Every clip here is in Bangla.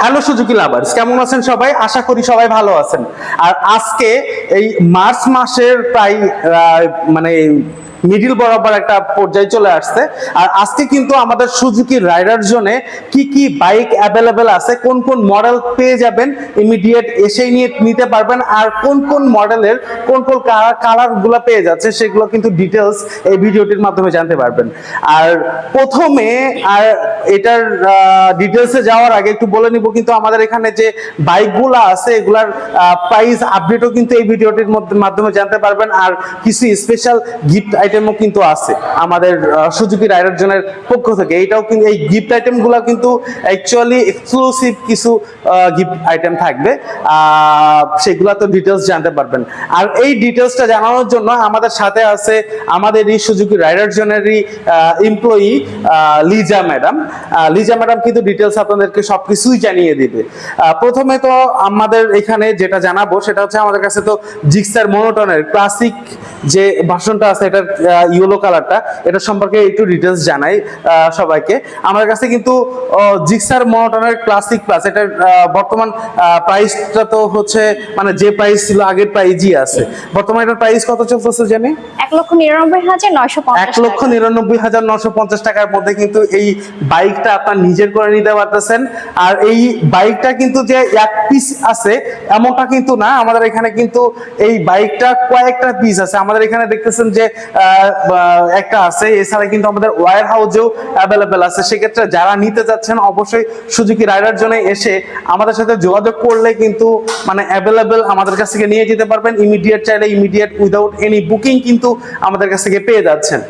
হ্যালো সুজুকি লাভার্স, কেমন আছেন সবাই? আশা করি সবাই ভালো আছেন। আর আজকে এই মার্চ মাসের প্রায় মানে মিডিল বরাবর একটা পর্যায়ে চলে আসছে। আর আজকে কিন্তু আমাদের সুজুকি রাইডার জোনে কি কি বাইক অ্যাভেলেবেল আছে, কোন কোন মডেল পেয়ে যাবেন ইমিডিয়েট এসেই নিয়ে নিতে পারবেন, আর কোন কোন মডেলের কোন কোন কালারগুলো পেয়ে যাচ্ছে সেগুলো কিন্তু ডিটেলস এই ভিডিওটির মাধ্যমে জানতে পারবেন। আর প্রথমে, আর এটার ডিটেলসে যাওয়ার আগে একটু বলে নিব কিন্তু আমাদের এখানে যে বাইকগুলো আছে, এগুলার প্রাইস আপডেটও কিন্তু এই ভিডিওটির মধ্যে মাধ্যমে জানতে পারবেন। আর কিছু স্পেশাল গিফট আইটেমও কিন্তু আছে। আমাদের সুজুকি রাইডার জনের পক্ষ থেকে। এইটাও কিন্তু, এই গিফট আইটেমগুলো কিন্তু অ্যাকচুয়ালি এক্সক্লুসিভ কিছু গিফট আইটেম থাকবে। সেগুলো তো ডিটেলস জানতে পারবেন। আর এই ডিটেলসটা জানানোর জন্য আমাদের সাথে আছে আমাদের এই Suzuki rider জনেরই employee Liza madam Liza madam কিন্তু ডিটেলস আপনাদেরকে সবকিছুই জানিয়ে দিবে। প্রথমে তো আমাদের এখানে যেটা জানাব, সেটা হচ্ছে আমাদের কাছে তো জিক্সার মনোটনের ক্লাসিক যে ভাষণটা আছে, এটার ইয়েলো কালারটা এটা সম্পর্কে একটু ডিটেলস জানাই সবাইকে। আমাদের কাছে কিন্তু জিক্সার মনোটনের ক্লাসিক প্লাস এটার বর্তমান প্রাইসটা তো হচ্ছে মানে যে প্রাইস ছিল আগের প্রাইজই আছে। বর্তমানে এটার প্রাইস কত চলতেছে জানি? এক লক্ষ নিরানব্বই হাজার নয়শো এক লক্ষ নিরানব্বই হাজার নশো পঞ্চাশ টাকার মধ্যে কিন্তু এই বাইকটা আপনার নিজের করে নিতে পারতেছেন। আর এই বাইকটা কিন্তু যে এক পিস আছে এমনটা কিন্তু না। আমাদের এখানে কিন্তু এই বাইকটা কয়েকটা পিস আছে। আমাদের এখানে দেখতেছেন যে একটা আছে। এছাড়া কিন্তু আমাদের ওয়ার হাউজেও অ্যাভেলেবেল আছে। সেক্ষেত্রে যারা নিতে যাচ্ছেন, অবশ্যই সুজুকি রাইডার জন্য এসে আমাদের সাথে যোগাযোগ করলে কিন্তু মানে অ্যাভেলেবেল আমাদের কাছ থেকে নিয়ে যেতে পারবেন। ইমিডিয়েট চাইলে ইমিডিয়েট উইদাউট এনি বুকিং কিন্তু আমাদের কাছ থেকে পেয়ে যাচ্ছেন।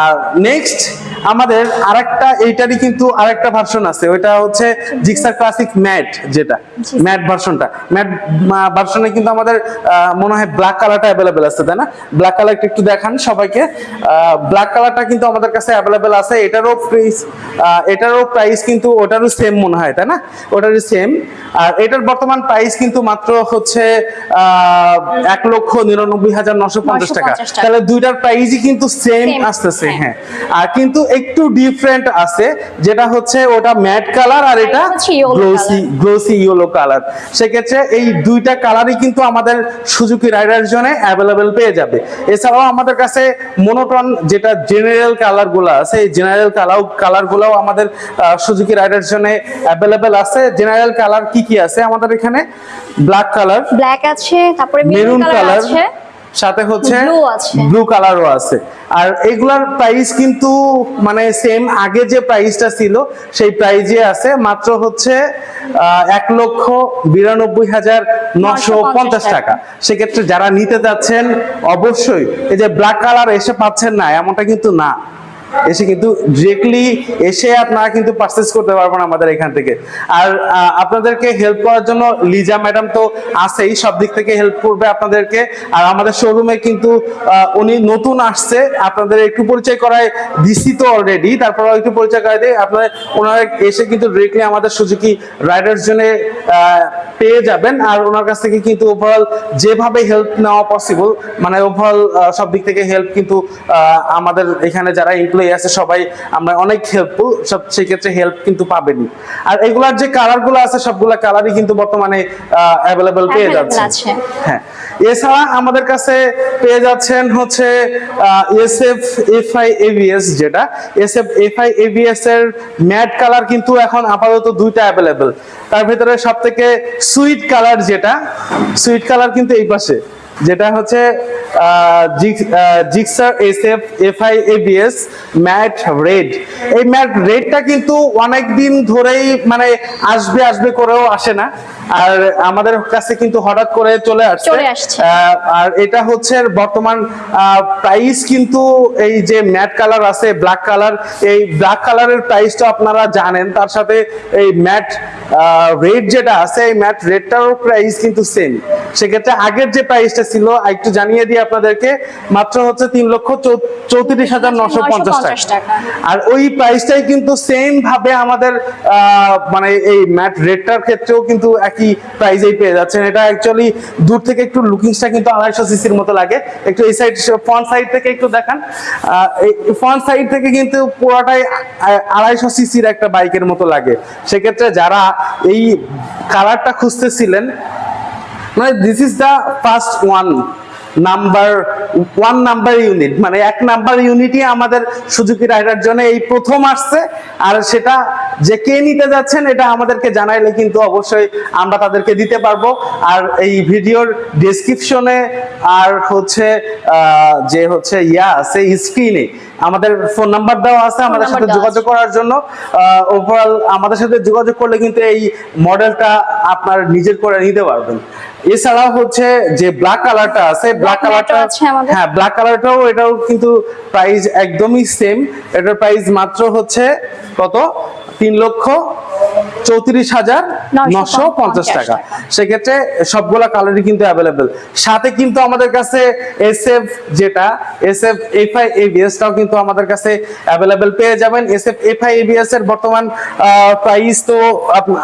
আর নেক্সট আমাদের আরেকটা এইটারই কিন্তু আরেকটা ভার্সন আছে। ওইটা হচ্ছে জিক্সার ক্লাসিক ম্যাট যেটা। ম্যাট ভার্সনটা ম্যাট ভার্সনে কিন্তু আমাদের মনে হয় ব্ল্যাক কালারটা অ্যাভেলেবেল আছে তাই না? ব্ল্যাক কালারটা একটু দেখান সবাইকে। ব্ল্যাক কালারটা কিন্তু আমাদের কাছে অ্যাভেলেবেল আছে। এটারও প্রাইস এটারও প্রাইস কিন্তু ওটারও সেম মনে হয় তাই না? ওটারও সেম আর এটার বর্তমান প্রাইস কিন্তু মাত্র হচ্ছে আহ, এক লক্ষ নিরানব্বই হাজার নশো পঞ্চাশ টাকা। তাহলে দুইটার প্রাইসই কিন্তু সেম আসতেছে হ্যাঁ। হ্যাঁ। আর কিন্তু একটু ডিফারেন্ট আছে যেটা হচ্ছে ওটা ম্যাট কালার আর এটা গ্লোসি গ্লোসি ইয়েলো কালার সেক্ষেত্রে এই দুইটা কালারই কিন্তু আমাদের সুজুকি রাইডার জন্য অ্যাভেলেবেল পেয়ে যাবে। এছাড়াও আমাদের কাছে মোনোটন যেটা জেনারেল কালারগুলো আছে এই জেনারেল কালার কালার গুলাও আমাদের সুজুকি রাইডার জন্য অ্যাভেলেবেল আছে। জেনারেল কালার কি কি আছে আমাদের এখানে? ব্ল্যাক কালার ব্ল্যাক আছে তারপরে মেরুন কালার আছে। সাথে হচ্ছে ব্লু কালারও আছে। আর এগুলার প্রাইস কিন্তু মানে সেম আগে যে প্রাইসটা ছিল সেই প্রাইজে আছে মাত্র হচ্ছে এক লক্ষ বিরানব্বই হাজার নশো পঞ্চাশ টাকা। সেক্ষেত্রে যারা নিতে যাচ্ছেন অবশ্যই এই যে ব্ল্যাক কালার এসে পাচ্ছেন না এমনটা কিন্তু না। এসে কিন্তু ডিরেক্টলি এসে আপনারা কিন্তু পারচেস করতে পারবেন আমাদের এখান থেকে। আর আপনাদেরকে হেল্প করার জন্য লিজা ম্যাডাম তো আছেই, সব দিক থেকে হেল্প করবে আপনাদেরকে। আর আমাদের শোরুমে কিন্তু উনি নতুন আসছে। আপনাদের একটু পরিচয় করায় দিছি তো অলরেডি তারপর একটু পরিচয় করাই দিয়ে আপনারা, ওনারা এসে কিন্তু ডিরেক্টলি আমাদের সুজুকি রাইডার্স জন্য পেয়ে যাবেন। আর ওনার কাছ থেকে কিন্তু ওভারঅল যেভাবে হেল্প নেওয়া পসিবল মানে ওভারঅল সব দিক থেকে হেল্প কিন্তু আমাদের এখানে যারা এমপ্লয়ি আছে সবাই আমরা অনেক হেল্পফুল সব সেই ক্ষেত্রে হেল্প কিন্তু পাবেনই। আর এগুলার যে কালারগুলো আছে সবগুলা কালারই কিন্তু বর্তমানে অ্যাভেলেবেল পেয়ে যাচ্ছে হ্যাঁ। এছাড়া আমাদের কাছে পেয়ে যাচ্ছেন হচ্ছে এসএফ এফআই এভিএস যেটা। এসএফ এফআই এভিএস এর ম্যাট কালার কিন্তু এখন আপাতত দুইটা অ্যাভেলেবেল তার ভিতরে সব থেকে সুইট কালার যেটা সুইট কালার কিন্তু এই পাশে। যেটা হচ্ছে Gixxer SF FI ABS matte red. এই ম্যাট রেডটা কিন্তু অনেক দিন ধরেই মানে আসবে আসবে করেও আসে না। আর আমাদের কাছে কিন্তু হঠাৎ করে চলে আসছে। আর এটা হচ্ছে বর্তমান প্রাইস কিন্তু এই যে ম্যাট কালার আছে ব্ল্যাক কালার এই ব্ল্যাক কালারের প্রাইসটা আপনারা জানেন। তার সাথে এই ম্যাট রেড যেটা আছে এই ম্যাট রেডটারও প্রাইস কিন্তু সেম সেক্ষেত্রে আগের যে প্রাইসটা ছিল একটু জানিয়ে দিই আপনাদেরকে মাত্র হচ্ছে তিন লক্ষ চৌত্রিশ হাজার নশো পঞ্চাশ 950 টাকা। আর ওই প্রাইসটাই কিন্তু সেম ভাবে আমাদের মানে এই ম্যাট রেডটার ক্ষেত্রেও কিন্তু একই প্রাইসেই পেয়ে যাচ্ছেন। এটা অ্যাকচুয়ালি দূর থেকে একটু লুকিংসটা কিন্তু আড়াইশো সিসির মতো লাগে। একটু এই সাইড ফ্রন্ট সাইড থেকে একটু দেখান। ফ্রন্ট সাইড থেকে কিন্তু পুরোটাই আড়াইশো সিসির একটা বাইকের মতো লাগে। সেক্ষেত্রে যারা এই কালারটা খুঁজতেছিলেন মানে this is the first one number one number unit মানে এক নাম্বার ইউনিটই আমাদের সুজুকি রাইডার জন্য এই প্রথম আসছে। আর সেটা যে কে নিতে যাচ্ছেন এটা আমাদেরকে জানাইলে কিন্তু অবশ্যই আমরা তাদেরকে দিতে পারব। আর এই ভিডিওর ডেসক্রিপশনে আর হচ্ছে যে হচ্ছে ইয়া আছে স্ক্রিনে আমাদের ফোন নাম্বার দেওয়া আছে আমাদের সাথে যোগাযোগ করার জন্য। ওভারঅল আমাদের সাথে যোগাযোগ করলে কিন্তু এই মডেলটা আপনার নিজের করে নিতে পারবেন। এছাড়াও হচ্ছে যে ব্ল্যাক কালারটা আছে ব্ল্যাক কালারটা হ্যাঁ ব্ল্যাক কালারটাও এটাও কিন্তু প্রাইস একদমই সেম এটার প্রাইস মাত্র হচ্ছে কত? তিন লক্ষ চৌত্রিশ হাজার নশো পঞ্চাশ টাকা। সেক্ষেত্রে সবগুলা কালারই কিন্তু অ্যাভেলেবেল সাথে কিন্তু আমাদের কাছে এস এফ যেটা এস এফ এফ আই এবিএসটাও কিন্তু আমাদের কাছে অ্যাভেলেবেল পেয়ে যাবেন। S F F I ABS এর বর্তমান প্রাইস তো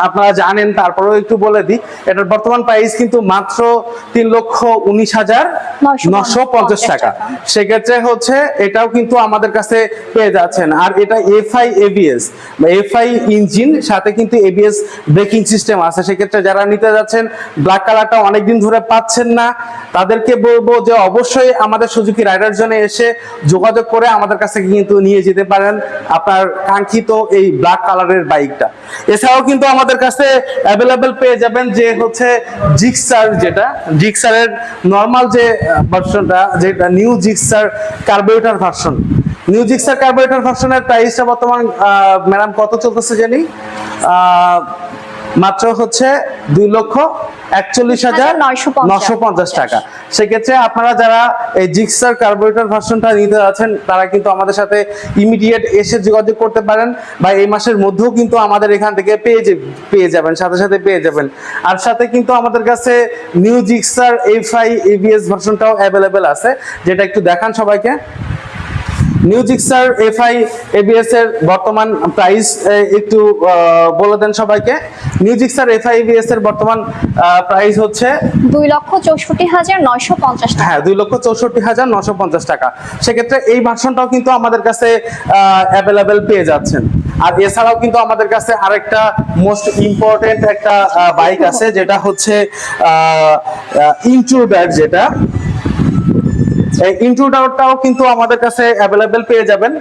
আপনারা জানেন তারপরেও একটু বলে দিই। এটার বর্তমান প্রাইস কিন্তু মাত্র তিন লক্ষ উনিশ হাজার নশো পঞ্চাশ টাকা। সেক্ষেত্রে হচ্ছে এটাও কিন্তু আমাদের কাছে পেয়ে যাচ্ছেন। আর এটা এফআই এবিএস। এফআই ইঞ্জিন সাথে কিন্তু এবিএস ব্রেকিং সিস্টেম আছে। সেক্ষেত্রে যারা নিতে যাচ্ছেন ব্ল্যাক কালারটা অনেকদিন ধরে পাচ্ছেন না। তাদেরকে বলব যে অবশ্যই আমাদের সুজুকি রাইডার জন্য এসে যোগাযোগ করে আমাদের কাছে কিন্তু নিয়ে যেতে পারেন আপনার কাঙ্ক্ষিত এই ব্ল্যাক কালারের বাইকটা এছাড়াও কিন্তু আমাদের কাছে অ্যাভেলেবেল পেয়ে যাবেন যে হচ্ছে জিক্সার যেটা জিক্সারের নর্মাল যে ভার্সনটা যেটা new Gixxer carburettor version new Gixxer carburettor ভার্সনের প্রাইসটা বর্তমান ম্যাডাম কত চলতেছে জানি? মাত্র হচ্ছে দুই লক্ষ একচল্লিশ হাজার 950 নশো পঞ্চাশ। টাকা। সেক্ষেত্রে আপনারা যারা এই জিক্সার কার্বোরেটর ভার্সনটা নিতে যাচ্ছেন তারা কিন্তু আমাদের সাথে ইমিডিয়েট এসে যোগাযোগ করতে পারেন বা এই মাসের মধ্যেও কিন্তু আমাদের এখান থেকে পেয়ে পেয়ে যাবেন সাথে সাথে পেয়ে যাবেন। আর সাথে কিন্তু আমাদের কাছে new Gixxer F I ABS ভার্সনটাও available আছে যেটা একটু দেখান সবাইকে। নিউ জিক্সার এফআই এবিএস এর বর্তমান প্রাইস একটু বলে দেন সবাইকে। নিউ জিক্সার এফআই এবিএস এর বর্তমান প্রাইস হচ্ছে দুই লক্ষ চৌষট্টি হাজার নয়শো পঞ্চাশ টাকা। হ্যাঁ দুই লক্ষ চৌষট্টি হাজার পঞ্চাশ টাকা। সেক্ষেত্রে এই ভার্সনটাও কিন্তু আমাদের কাছে অ্যাভেলেবেল পেয়ে যাচ্ছেন। আর এছাড়াও কিন্তু আমাদের কাছে আরেকটা মোস্ট ইম্পর্টেন্ট একটা বাইক আছে যেটা হচ্ছে ইন্ট্রুডার যেটা। ইন্ট্রুডারটাও কিন্তু আমাদের কাছে অ্যাভেলেবেল পেয়ে যাবেন।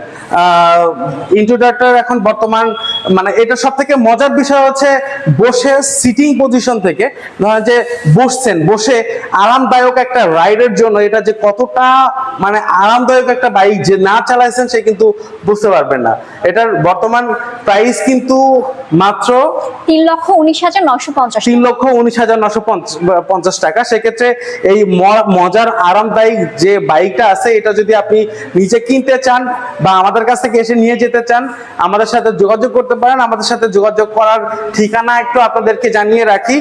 ইন্ট্রুডারটার এখন বর্তমান মানে এটা সব থেকে মজার বিষয় হচ্ছে বসে সিটিং পজিশন থেকে ধরেন যে বসছেন বসে আরামদায়ক একটা রাইডের জন্য এটা যে কতটা মানে আরামদায়ক একটা বাইক যে না চালাইছেন সে কিন্তু বুঝতে পারবেন না। এটার বর্তমান প্রাইস কিন্তু মাত্র তিন লক্ষ উনিশ হাজার নয়শো পঞ্চাশ তিন লক্ষ উনিশ হাজার নশো পঞ্চ- পঞ্চাশ টাকা। সেক্ষেত্রে এই মজার আরামদায়ক যে বাইকটা আছে, এটা যদি আপনি নিজে কিনতে চান বা আমাদের কাছ থেকে এসে নিয়ে যেতে চান, আমাদের সাথে যোগাযোগ করতে পারেন। আমাদের সাথে যোগাযোগ করার ঠিকানা একটু আপনাদেরকে জানিয়ে রাখি।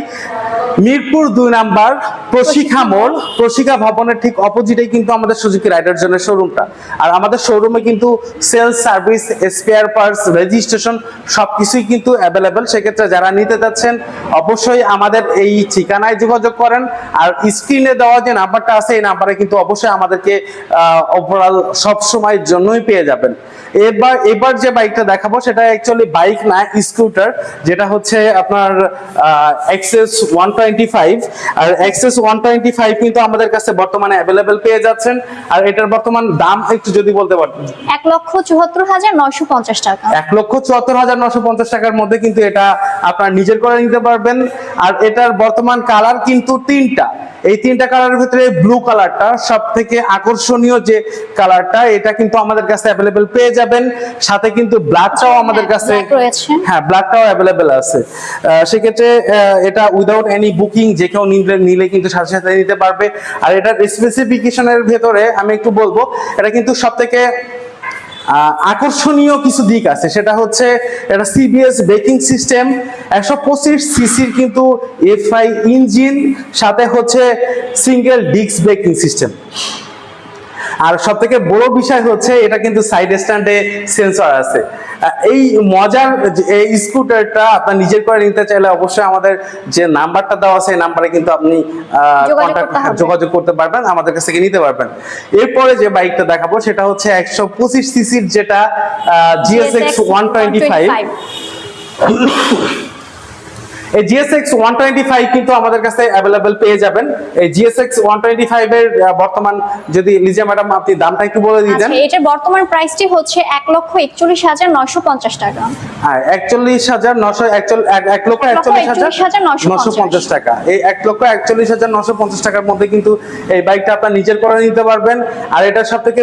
মিরপুর দুই নাম্বার প্রশিক্ষা মোড়। প্রশিক্ষা ভবনের ঠিক অপোজিটেই কিন্তু আমাদের সুজুকি রাইডার জন্য শোরুমটা আর আমাদের শোরুমে কিন্তু sales service spare parts registration সব কিছুই কিন্তু অ্যাভেলেবেল সেক্ষেত্রে যারা নিতে যাচ্ছেন অবশ্যই আমাদের এই ঠিকানায় যোগাযোগ করেন। আর স্ক্রিনে দেওয়া যে নাম্বারটা আছে এই নাম্বারে কিন্তু অবশ্যই আমাদেরকে ওভারঅল সব সময়ের জন্যই পেয়ে যাবেন। এবার এবার যে বাইকটা দেখাবো সেটা অ্যাকচুয়ালি বাইক না স্কুটার যেটা হচ্ছে আপনার এক্সেস ওয়ান টোয়েন্টি ফাইভ আর এক্সেস ওয়ান টোয়েন্টি ফাইভ কিন্তু আমাদের কাছে বর্তমানে অ্যাভেলেবেল পেয়ে যাচ্ছেন। আর এটার বর্তমান দাম একটু যদি বলতে পারতেন এক লক্ষ চুয়াত্তর হাজার নয়শো পঞ্চাশ টাকা। এক লক্ষ চুয়াত্তর হাজার নশো পঞ্চাশ টাকার মধ্যে কিন্তু এটা আপনার নিজের করে নিতে পারবেন। আর এটার বর্তমান কালার কিন্তু তিনটা। এই তিনটা কালারের ভিতরে ব্লু কালারটা সব থেকে আকর্ষণীয় যে কালারটা এটা কিন্তু আমাদের কাছে অ্যাভেলেবেল পেয়ে যাবেন। সাথে কিন্তু ব্ল্যাকটাও আমাদের কাছে হ্যাঁ ব্ল্যাকটাও অ্যাভেলেবেল আছে। সেক্ষেত্রে এটা উইদাউট এনি বুকিং যে কেউ নিলে নিলে কিন্তু সাথে সাথে নিতে পারবে। আর এটার স্পেসিফিকেশনের ভেতরে আমি একটু বলব এটা কিন্তু সব থেকে আকর্ষণীয় কিছু দিক আছে। সেটা হচ্ছে এটা সিবিএস ব্রেকিং সিস্টেম একশো পঁচিশ সিসির কিন্তু এফআই ইঞ্জিন সাথে হচ্ছে সিঙ্গেল ডিস্ক ব্রেকিং সিস্টেম আর সব থেকে বড় বিষয় হচ্ছে এটা কিন্তু সাইড স্ট্যান্ডে সেন্সর আছে। এই মজার এই স্কুটারটা আপনার নিজের করে নিতে চাইলে অবশ্যই আমাদের যে নাম্বারটা দেওয়া আছে এই নাম্বারে কিন্তু আপনি আহ, যোগাযোগ করতে যোগাযোগ করতে পারবেন আমাদের কাছ থেকে নিতে পারবেন। এরপরে যে বাইকটা দেখাবো সেটা হচ্ছে একশো পঁচিশ সিসির যেটা জিএসএক্স ওয়ান টোয়েন্টি ফাইভ এই জিএসএক্স ওয়ান টোয়েন্টি ফাইভ কিন্তু আমাদের কাছে অ্যাভেলেবেল পেয়ে যাবেন। এই জিএসএক্স ওয়ান টোয়েন্টি ফাইভ এর বর্তমান যদি লিজা ম্যাডাম আপনি দামটা একটু বলে দিতেন আচ্ছা এটার বর্তমান প্রাইসটি হচ্ছে এক লক্ষ একচল্লিশ হাজার নয়শো পঞ্চাশ টাকা। হ্যাঁ একচল্লিশ হাজার নশো এক- লক্ষ এক লক্ষ একচল্লিশ হাজার নশো পঞ্চাশ। পঞ্চাশ। টাকা। এই এক লক্ষ একচল্লিশ হাজার নশো পঞ্চাশ টাকার মধ্যে কিন্তু এই বাইকটা আপনার নিজের করে নিতে পারবেন। আর এটার সব থেকে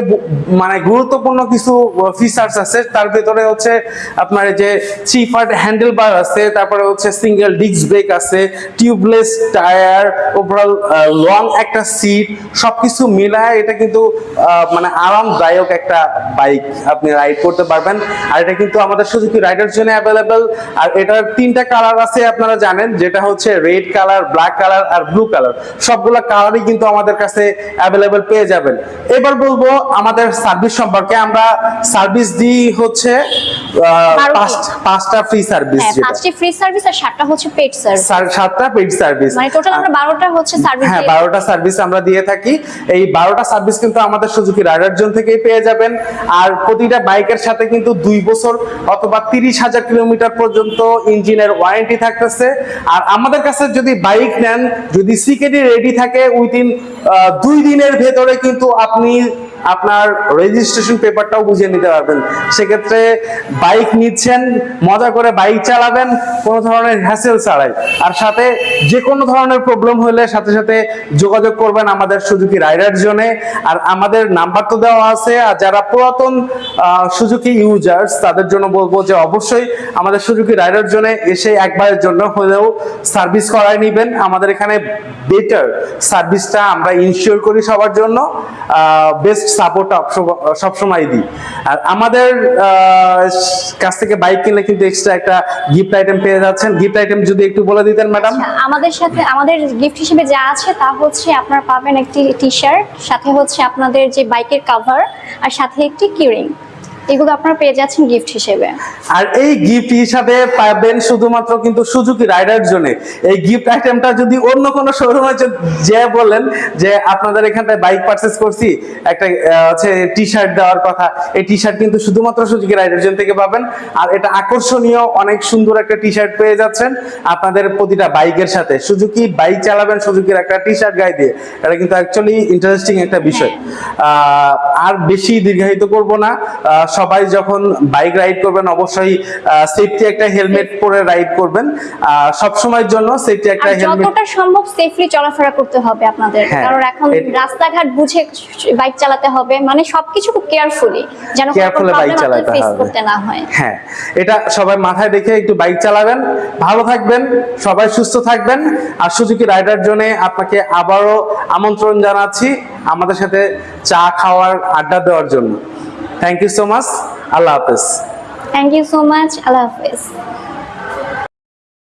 মানে গুরুত্বপূর্ণ কিছু ফিচার্স আছে। তার ভিতরে হচ্ছে আপনার যে থ্রি পার্ট হ্যান্ডেল বার আছে তারপরে হচ্ছে সিঙ্গেল ডিস্ক ব্রেক আছে টিউবলেস টায়ার ওভারঅল লং একটা সিট সবকিছু মিলায় এটা কিন্তু মানে আরামদায়ক একটা বাইক আপনি রাইড করতে পারবেন। আর এটা কিন্তু আমাদের সুজুকি রাইডার জন্য অ্যাভেলেবেল আর এটার তিনটা কালার আছে আপনারা জানেন যেটা হচ্ছে রেড কালার ব্ল্যাক কালার আর ব্লু কালার সবগুলো কালারই কিন্তু আমাদের কাছে অ্যাভেলেবেল পেয়ে যাবেন। এবার বলব আমাদের সার্ভিস সম্পর্কে। আমরা সার্ভিস দিই হচ্ছে পাঁচটা ফ্রি সার্ভিস হ্যাঁ পাঁচটি ফ্রি সার্ভিস আর সাতটা হচ্ছে সার্ভিস সাতটা পেড সার্ভিস মানে টোটাল আমরা বারোটা হচ্ছে সার্ভিস হ্যাঁ বারোটা সার্ভিস আমরা দিয়ে থাকি। এই বারোটা সার্ভিস কিন্তু আমাদের সুজুকি রাইডার জোন থেকেই পেয়ে যাবেন। আর প্রতিটা বাইকের সাথে কিন্তু দুই বছর অথবা তিরিশ হাজার কিলোমিটার পর্যন্ত ইঞ্জিনের ওয়ারেন্টি থাকতেছে। আর আমাদের কাছে যদি বাইক নেন যদি সিকেডি রেডি থাকে উইদিন দুই দিনের ভেতরে কিন্তু আপনি আপনার রেজিস্ট্রেশন পেপারটাও বুঝিয়ে নিতে পারবেন। সেক্ষেত্রে বাইক নিচ্ছেন, মজা করে বাইক চালাবেন, কোনো ধরনের হ্যাসেল ছাড়াই। আর সাথে যে কোনো ধরনের প্রবলেম হলে সাথে সাথে যোগাযোগ করবেন আমাদের সুজুকি রাইডার জোনে। আর আমাদের নাম্বার তো দেওয়া আছে, আর যারা পুরাতন সুজুকি ইউজার্স তাদের জন্য বলব যে অবশ্যই আমাদের সুজুকি রাইডার জোনে এসে একবারের জন্য হলেও সার্ভিস করায় নেবেন। আমাদের এখানে বেটার সার্ভিসটা আমরা ইনশিওর করি সবার জন্য। বেস্ট সাপোর্ট সবসময় দিই। আর আমাদের কাছ থেকে বাইক কিনলে কিন্তু এক্সট্রা একটা গিফট আইটেম পেয়ে যাচ্ছেন। গিফট আইটেম যদি একটু বলে দিতেন ম্যাডাম আচ্ছা, আমাদের সাথে আমাদের গিফট হিসেবে যা আছে তা হচ্ছে আপনারা পাবেন একটি টি শার্ট সাথে হচ্ছে আপনাদের যে বাইকের কাভার আর সাথে একটি কিউরিং এগুলো আপনারা পেয়ে যাচ্ছেন গিফট হিসেবে। আর এই গিফট হিসাবে পাবেন শুধুমাত্র কিন্তু সুজুকি রাইডার জন্য। এই গিফট আইটেমটা যদি অন্য কোনো শোরুমে যে বলেন যে আপনাদের এখানটায় বাইক পারচেস করছি, একটা হচ্ছে টি শার্ট দেওয়ার কথা, এই টি শার্ট কিন্তু শুধুমাত্র সুজুকি রাইডার জন্য থেকে পাবেন। আর এটা আকর্ষণীয়, অনেক সুন্দর একটা টি শার্ট পেয়ে যাচ্ছেন আপনাদের প্রতিটা বাইকের সাথে। সুজুকি বাইক চালাবেন সুজুকির একটা টি শার্ট গায়ে দিয়ে। এটা কিন্তু অ্যাকচুয়ালি ইন্টারেস্টিং একটা বিষয়। আর বেশি দীর্ঘায়িত করব না। সবাই যখন বাইক রাইড করবেন অবশ্যই সেফটি একটা হেলমেট পরে রাইড করবেন। সব সময়ের জন্য সেফটি একটা হেলমেট যতটা সম্ভব সেফলি চলাফেরা করতে হবে আপনাদের। হ্যাঁ, কারণ এখন রাস্তাঘাট বুঝে বাইক চালাতে হবে মানে সবকিছু খুব কেয়ারফুলি যেন Carefully bike চালাতে করতে না হয়। হ্যাঁ এটা সবাই মাথায় রেখে একটু বাইক চালাবেন ভালো থাকবেন সবাই সুস্থ থাকবেন। আর সুজুকি রাইডার জন্য আপনাকে আবারও আমন্ত্রণ জানাচ্ছি আমাদের সাথে চা খাওয়ার আড্ডা দেওয়ার জন্য। থ্যাংক ইউ সো মাচ আল্লাহ হাফেজ থ্যাংক ইউ সো মাচ আল্লাহ হাফেজ